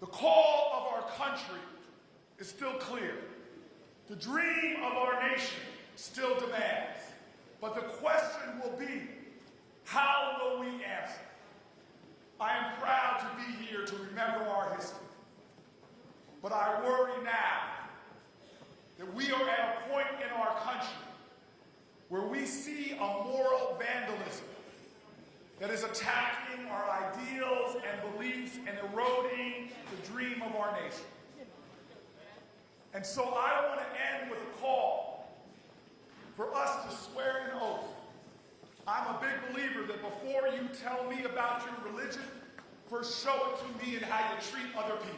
The call of our country is still clear. The dream of our nation still demands. But the question will be, how will we answer? I am proud to be here to remember our history. But I worry now that we are at a point in our country where we see a moral vandalism that is attacking our ideals and beliefs and eroding the dream of our nation. And so I want to end with a call for us to swear an oath. I'm a big believer that before you tell me about your religion, first show it to me and how you treat other people.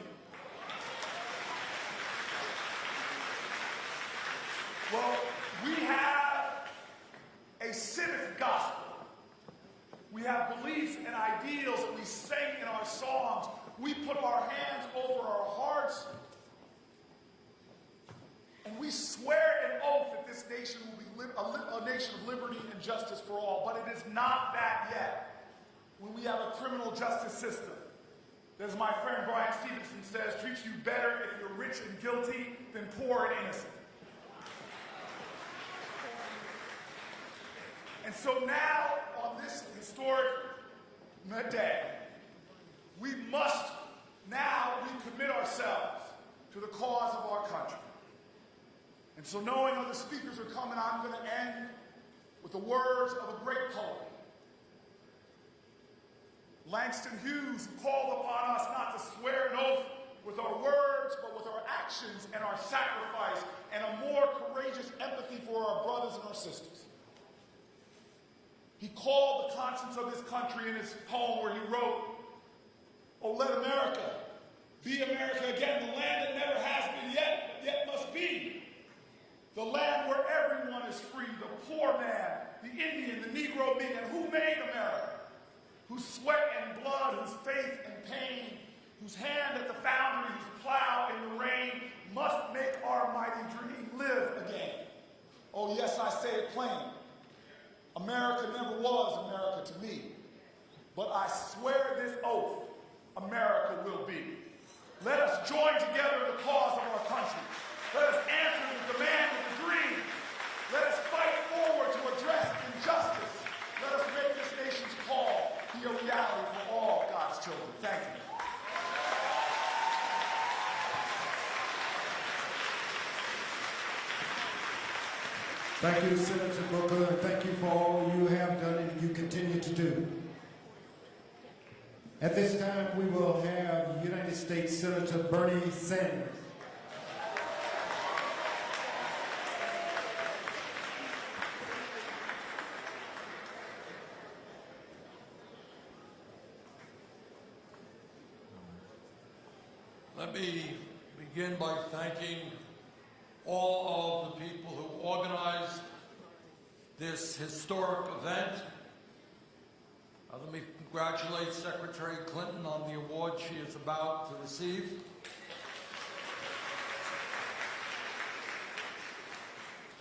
Well, we have a civic gospel. We have beliefs and ideals that we sing in our songs. We put our hands over our hearts and we swear an oath that this nation will be a, a nation of liberty and justice for all. But it is not that yet. When we have a criminal justice system as my friend Brian Stevenson says, treats you better if you're rich and guilty than poor and innocent. And so now, on this historic day, we must now recommit ourselves to the cause of our country. And so knowing other speakers are coming, I'm going to end with the words of a great poet. Langston Hughes called upon us not to swear an oath with our words, but with our actions and our sacrifice and a more courageous empathy for our brothers and our sisters. He called the conscience of his country in his poem where he wrote, Oh, let America be America again, the land that never has been yet, but yet must be. The land where everyone is free, the poor man, the Indian, the Negro man, who made America? Whose sweat and blood, whose faith and pain, whose hand at the foundry, whose plow in the rain must make our mighty dream live again. Oh, yes, I say it plain. America never was America to me. But I swear this oath, America will be. Let us join together in the cause of our country. Let us answer the demand of the dream. Let us fight forward to address injustice. Let us make this nation's call be a reality for all God's children. Thank you. Thank you, Senator Booker, and thank you for all you have done and you continue to do. At this time, we will have United States Senator Bernie Sanders. Let me begin by thanking all of the people who organized this historic event. Uh, let me congratulate Secretary Clinton on the award she is about to receive.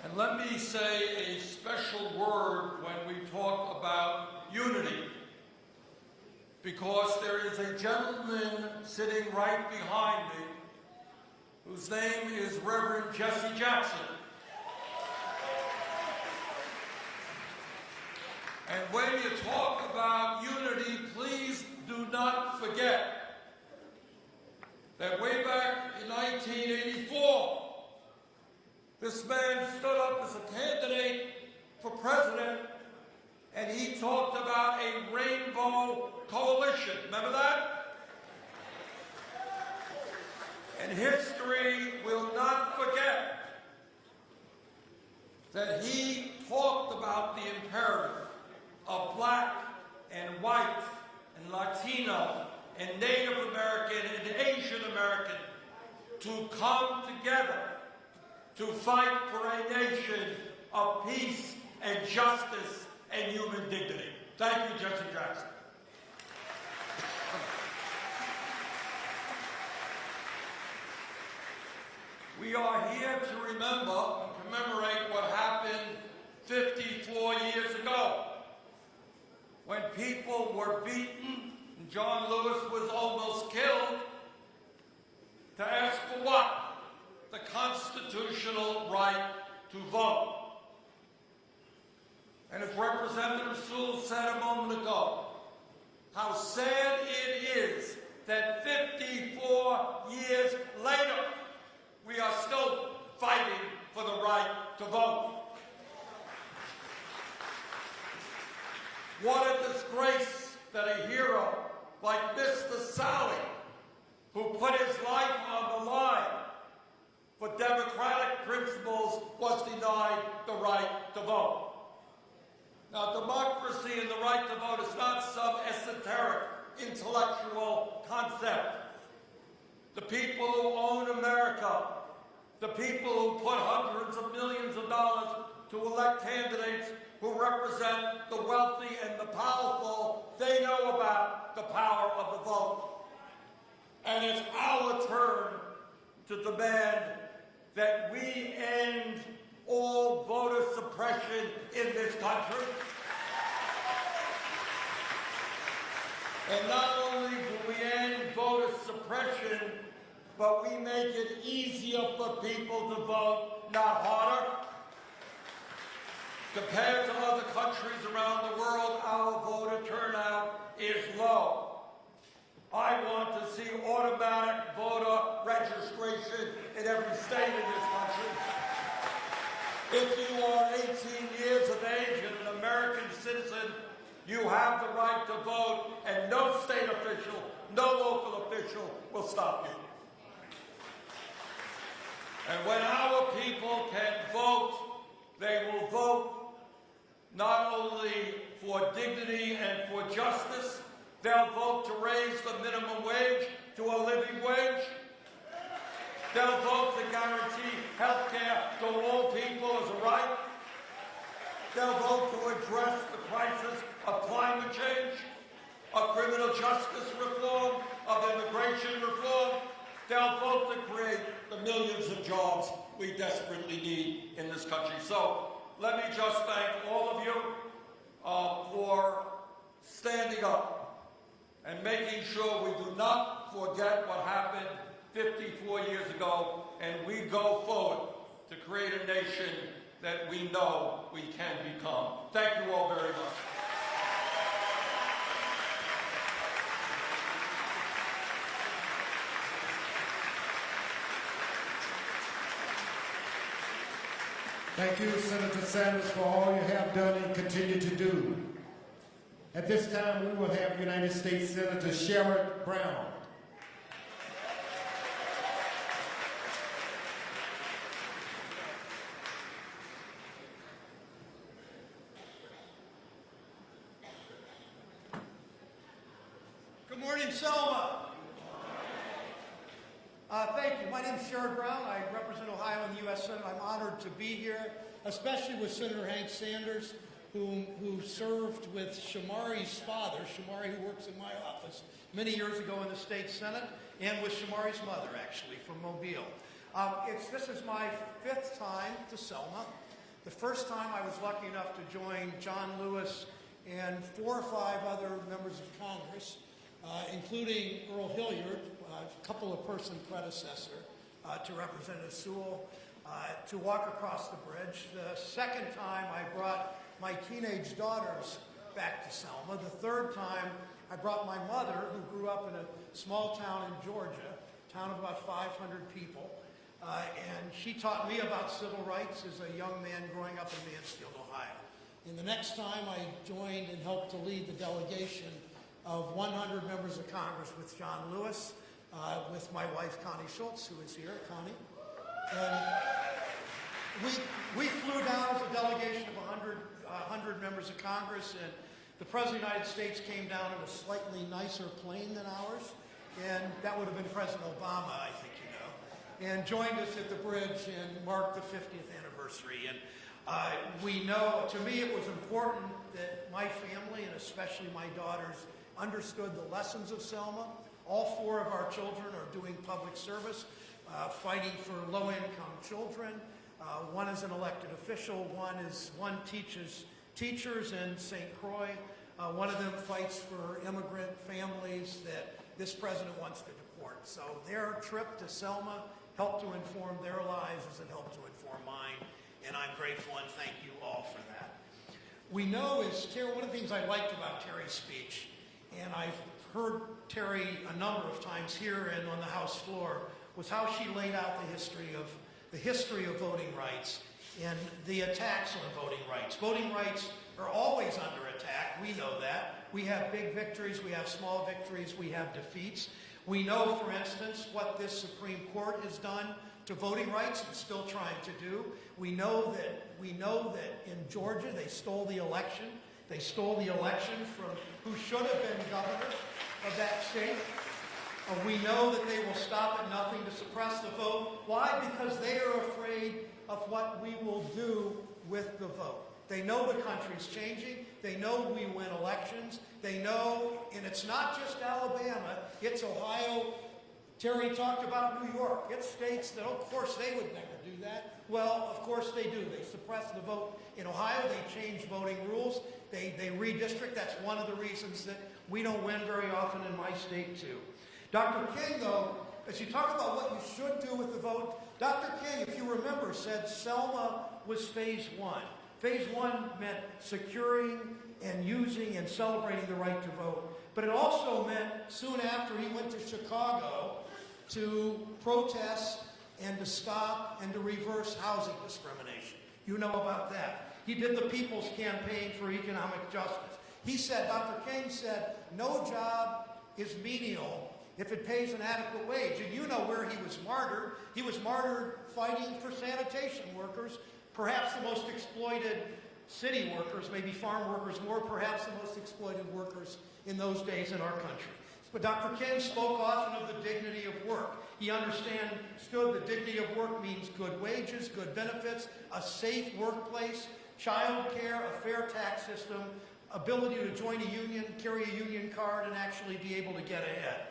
And let me say a special word when we talk about unity, because there is a gentleman sitting right behind me whose name is Reverend Jesse Jackson. And when you talk about unity, please do not forget that way back in 1984, this man stood up as a candidate for president and he talked about a rainbow coalition. Remember that? And history will not forget that he talked about the imperative of black and white and Latino and Native American and Asian American to come together to fight for a nation of peace and justice and human dignity. Thank you, Jesse Jackson. We are here to remember and commemorate what happened 54 years ago when people were beaten and John Lewis was almost killed to ask for what? The constitutional right to vote. And as Representative Sewell said a moment ago, how sad it is that 54 years later, we are still fighting for the right to vote. What a disgrace that a hero like Mr. Sally, who put his life on the line for democratic principles, was denied the right to vote. Now, democracy and the right to vote is not some esoteric intellectual concept. The people who own America, the people who put hundreds of millions of dollars to elect candidates who represent the wealthy and the powerful, they know about the power of the vote. And it's our turn to demand that we end all voter suppression in this country. And not only do we end voter suppression, but we make it easier for people to vote, not harder. Compared to other countries around the world, our voter turnout is low. I want to see automatic voter registration in every state in this country. If you are 18 years of age and an American citizen, you have the right to vote, and no state official, no local official will stop you. And when our people can vote, they will vote not only for dignity and for justice, they'll vote to raise the minimum wage to a living wage. They'll vote to guarantee health care to all people as a right. They'll vote to address the crisis of climate change, of criminal justice reform, of immigration reform. They'll vote to create the millions of jobs we desperately need in this country. So let me just thank all of you uh, for standing up and making sure we do not forget what happened 54 years ago and we go forward to create a nation that we know we can become. Thank you all very much. Thank you, Senator Sanders, for all you have done and continue to do. At this time, we will have United States Senator Sherrod Brown. Good morning, Selma. Uh, thank you. My name is Sherrod Brown. I Ohio the U.S. Senate. I'm honored to be here, especially with Senator Hank Sanders, who, who served with Shamari's father, Shamari, who works in my office, many years ago in the state senate, and with Shamari's mother, actually, from Mobile. Um, this is my fifth time to Selma. The first time I was lucky enough to join John Lewis and four or five other members of Congress, uh, including Earl Hilliard, a couple of person predecessor uh, to Representative Sewell, uh, to walk across the bridge. The second time I brought my teenage daughters back to Selma. The third time I brought my mother, who grew up in a small town in Georgia, a town of about 500 people, uh, and she taught me about civil rights as a young man growing up in Mansfield, Ohio. And the next time I joined and helped to lead the delegation of 100 members of Congress with John Lewis, uh, with my wife Connie Schultz, who is here, Connie. And, we, we flew down as a delegation of 100, uh, 100 members of Congress, and the President of the United States came down in a slightly nicer plane than ours, and that would have been President Obama, I think you know, and joined us at the bridge and marked the 50th anniversary. And uh, we know, to me, it was important that my family, and especially my daughters, understood the lessons of Selma. All four of our children are doing public service, uh, fighting for low-income children. Uh, one is an elected official. One is one teaches teachers in St. Croix. Uh, one of them fights for immigrant families that this president wants to deport. So their trip to Selma helped to inform their lives as it helped to inform mine, and I'm grateful and thank you all for that. We know is Terri, one of the things I liked about Terri's speech, and I've heard Terri a number of times here and on the House floor, was how she laid out the history of the history of voting rights and the attacks on voting rights. Voting rights are always under attack. We know that. We have big victories, we have small victories, we have defeats. We know, for instance, what this Supreme Court has done to voting rights and still trying to do. We know that we know that in Georgia they stole the election. They stole the election from who should have been governor of that state. Uh, we know that they will stop at nothing to suppress the vote. Why? Because they are afraid of what we will do with the vote. They know the country's changing. They know we win elections. They know, and it's not just Alabama, it's Ohio. Terri talked about New York. It states that, of course, they would never do that. Well, of course they do. They suppress the vote. In Ohio, they change voting rules. They, they redistrict. That's one of the reasons that we don't win very often in my state, too. Dr. King, though, as you talk about what you should do with the vote, Dr. King, if you remember, said Selma was phase one. Phase one meant securing and using and celebrating the right to vote. But it also meant soon after he went to Chicago to protest and to stop and to reverse housing discrimination. You know about that. He did the People's Campaign for Economic Justice. He said, Dr. King said, no job is menial if it pays an adequate wage. And you know where he was martyred. He was martyred fighting for sanitation workers, perhaps the most exploited city workers, maybe farm workers more, perhaps the most exploited workers in those days in our country. But Dr. King spoke often of the dignity of work. He understood the dignity of work means good wages, good benefits, a safe workplace, child care, a fair tax system, ability to join a union, carry a union card, and actually be able to get ahead.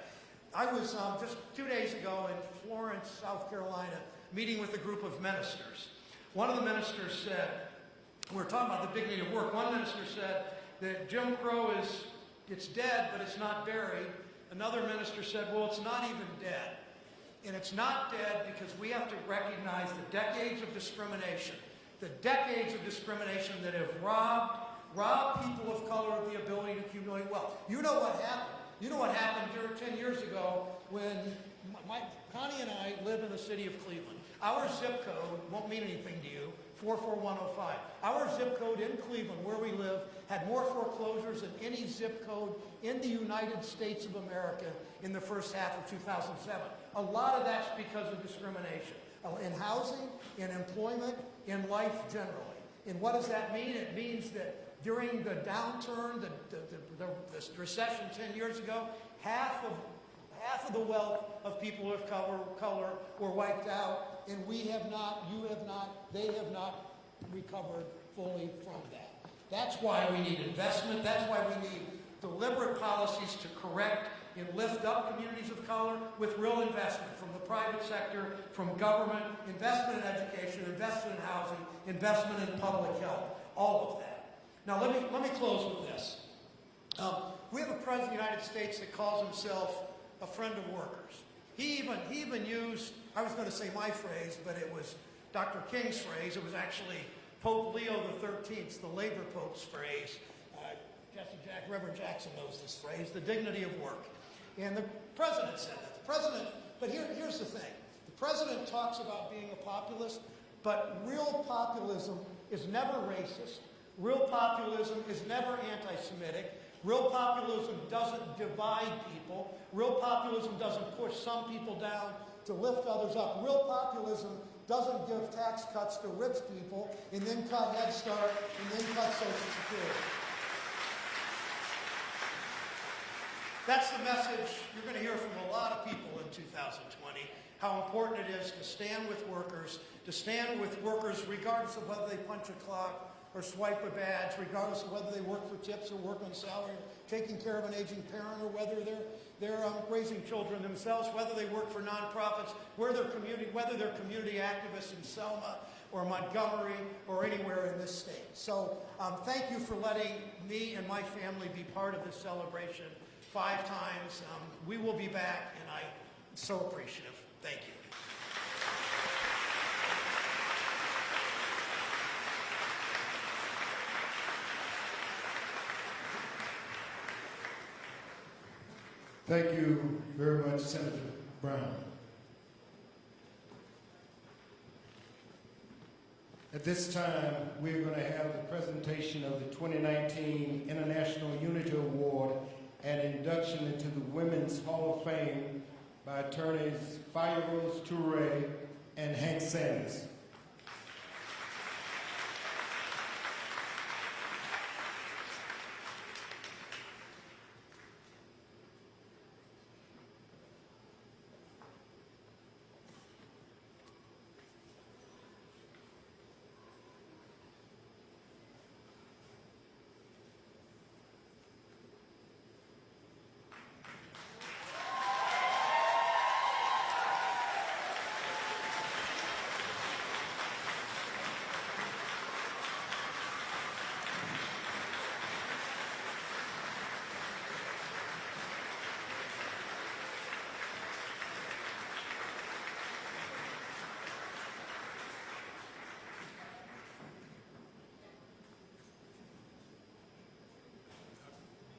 I was um, just two days ago in Florence, South Carolina, meeting with a group of ministers. One of the ministers said, we we're talking about the dignity of work. One minister said that Jim Crow is, it's dead, but it's not buried. Another minister said, well, it's not even dead. And it's not dead because we have to recognize the decades of discrimination, the decades of discrimination that have robbed, robbed people of color of the ability to accumulate wealth. You know what happened. You know what happened 10 years ago when my, Connie and I live in the city of Cleveland. Our zip code won't mean anything to you, 44105. Our zip code in Cleveland, where we live, had more foreclosures than any zip code in the United States of America in the first half of 2007. A lot of that's because of discrimination uh, in housing, in employment, in life generally. And what does that mean? It means that during the downturn, the, the, the, the recession 10 years ago, half of half of the wealth of people of color, color were wiped out, and we have not, you have not, they have not recovered fully from that. That's why we need investment. That's why we need deliberate policies to correct and lift up communities of color with real investment from the private sector, from government, investment in education, investment in housing, investment in public health, all of that. Now let me, let me close with this. Um, we have a president of the United States that calls himself a friend of workers. He even, he even used, I was going to say my phrase, but it was Dr. King's phrase. It was actually Pope Leo XIII, the labor pope's phrase. Uh, Jesse Jack, Reverend Jackson knows this phrase, the dignity of work. And the president said that. The president, but here, here's the thing. The president talks about being a populist, but real populism is never racist. Real populism is never anti-Semitic. Real populism doesn't divide people. Real populism doesn't push some people down to lift others up. Real populism doesn't give tax cuts to rich people, and then cut Head Start, and then cut Social Security. That's the message you're going to hear from a lot of people in 2020, how important it is to stand with workers, to stand with workers regardless of whether they punch a clock or swipe a badge, regardless of whether they work for tips or work on salary, taking care of an aging parent, or whether they're, they're um, raising children themselves, whether they work for nonprofits, where they're community, whether they're community activists in Selma or Montgomery or anywhere in this state. So um, thank you for letting me and my family be part of this celebration five times. Um, we will be back, and I'm so appreciative. Thank you. Thank you very much, Senator Brown. At this time, we're going to have the presentation of the 2019 International Unity Award and induction into the Women's Hall of Fame by attorneys Faya Rose Toure and Hank Sanders.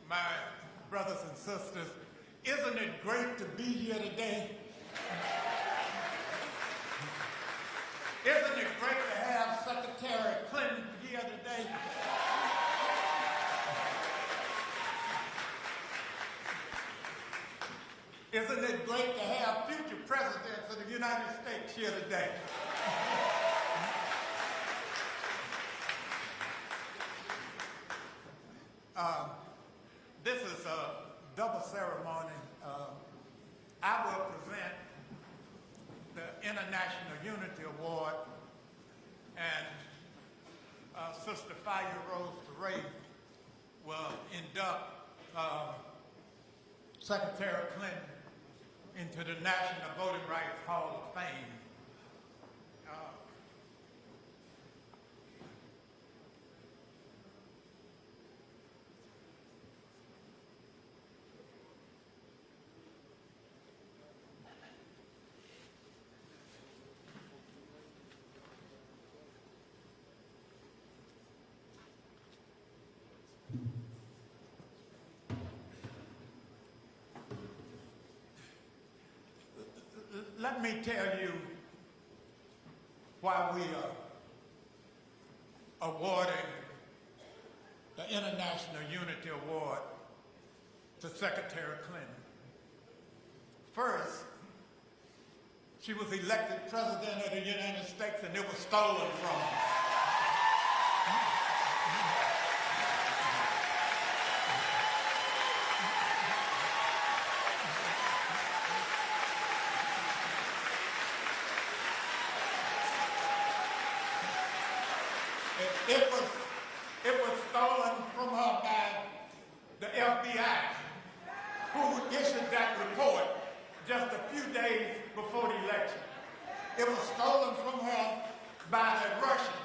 My brothers and sisters, isn't it great to be here today? Isn't it great to have Secretary Clinton here today? Isn't it great to have future presidents of the United States here today? 55-year-olds to raise will end up uh, Secretary Clinton into the National Voting Rights Hall of Fame. Let me tell you why we are awarding the International Unity Award to Secretary Clinton. First, she was elected President of the United States and it was stolen from her. It, was it was stolen from her by the FBI, who issued that report just a few days before the election. It was stolen from her by the Russians,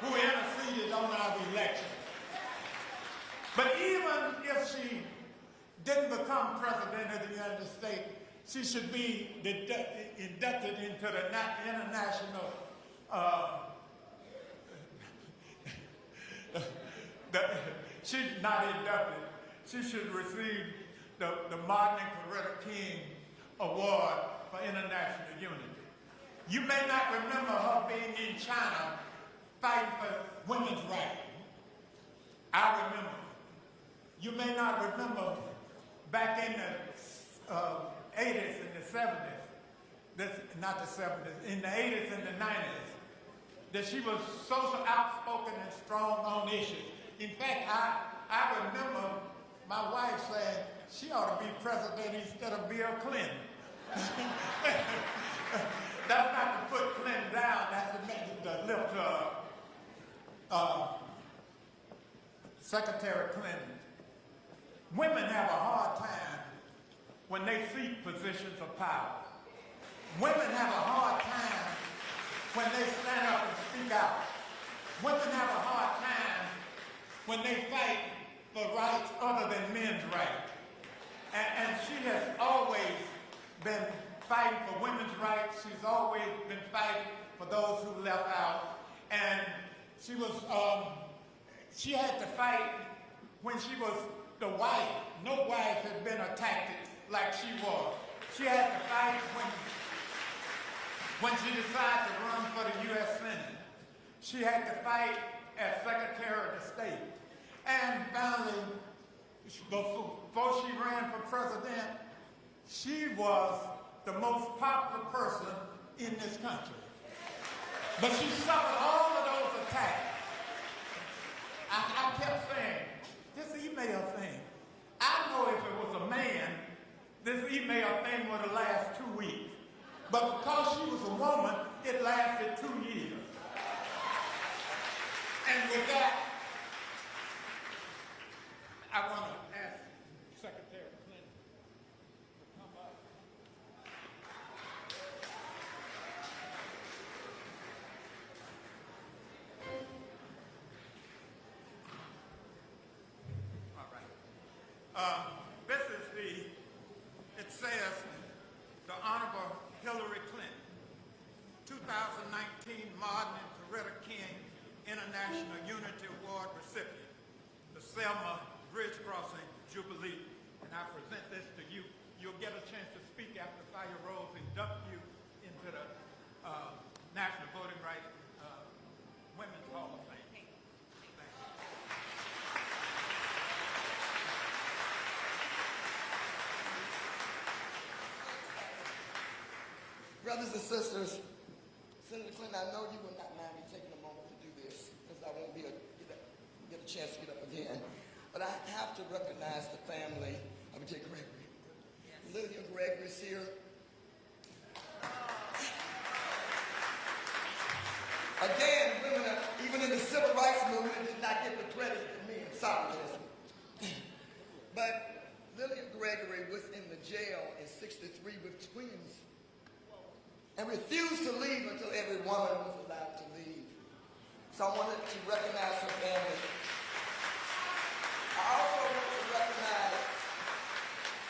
who interceded on our election. But even if she didn't become president of the United States, she should be inducted into the international uh, the, she's not inducted. She should receive the, the Martin and Coretta King Award for International Unity. You may not remember her being in China fighting for women's rights. I remember. You may not remember back in the uh, 80s and the 70s this, not the 70s, in the 80s and the 90s, that she was so outspoken and strong on issues. In fact, I, I remember my wife saying she ought to be president instead of Bill Clinton. that's not to put Clinton down, that's to, make, to lift up. Uh, Secretary Clinton, women have a hard time when they seek positions of power. Women have a hard time when they stand up and speak out. Women have a hard time when they fight for rights other than men's rights. And, and she has always been fighting for women's rights. She's always been fighting for those who left out. And she was, um, she had to fight when she was the wife. No wife had been attacked like she was. She had to fight when, when she decided to run for the U.S. Senate. She had to fight as Secretary of State. And finally, before she ran for president, she was the most popular person in this country. But she suffered all of those attacks. I, I kept saying, this email thing, I know if it was a man, this email thing would have lasted two weeks. But because she was a woman, it lasted two years. And with that, I want to ask Secretary Clinton to come up. All right. Um, this is the, it says, the Honorable Hillary Clinton, 2019 Martin and Coretta King International Unity Award recipient, the Selma Bridge Crossing Jubilee. And I present this to you. You'll get a chance to speak after Faya Rose induct you into the uh, National Voting Rights uh, Women's Hall of Fame. Thank you. Brothers and sisters, Senator Clinton, I know you will not mind me taking a moment to do this because I won't be a, get, a, get a chance to get up again. But I have to recognize the family of J. Gregory. Lydia Gregory's here. Again, women, even in the civil rights movement, did not get the credit for me in solidarism. But Lydia Gregory was in the jail in 63 with twins and refused to leave until every woman was allowed to leave. So I wanted to recognize her family. I also want to recognize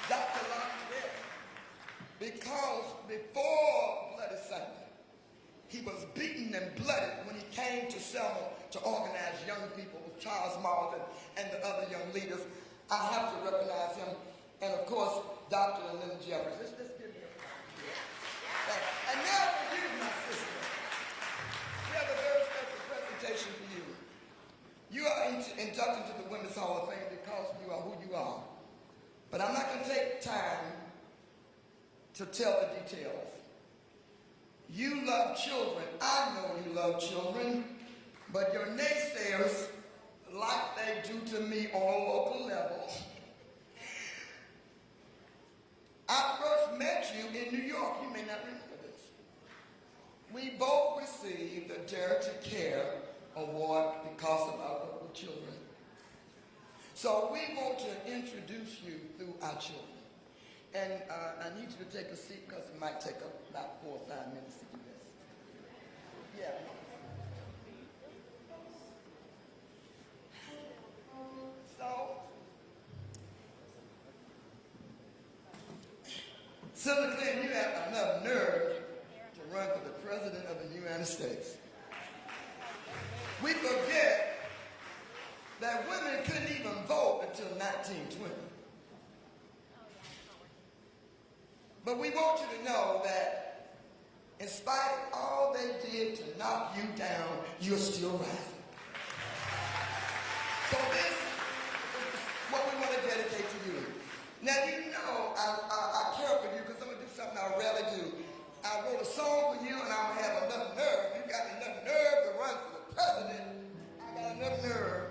Dr. Longdale because before Bloody Sunday, he was beaten and blooded when he came to Selma to organize young people with Charles Martin and the other young leaders. I have to recognize him. And of course, Dr. Lyndon Jeffries. Let's, let's give him a And now for you, my sister. We have a very special presentation for you. You are inducted to the Women's Hall of Fame because you are who you are. But I'm not going to take time to tell the details. You love children. I know you love children. But your naysayers, like they do to me on a local level, I first met you in New York. You may not remember this. We both received the Dare to Care Award because of our with children. So we want to introduce you through our children. And uh, I need you to take a seat because it might take about four or five minutes to do this. Yeah. So, Senator Clinton, you have enough nerve to run for the President of the United States. We forget that women couldn't even vote until 1920. But we want you to know that in spite of all they did to knock you down, you're still rising. So this is what we want to dedicate to you. Now you know I, I, I care for you because I'm going to do something I rarely do. I another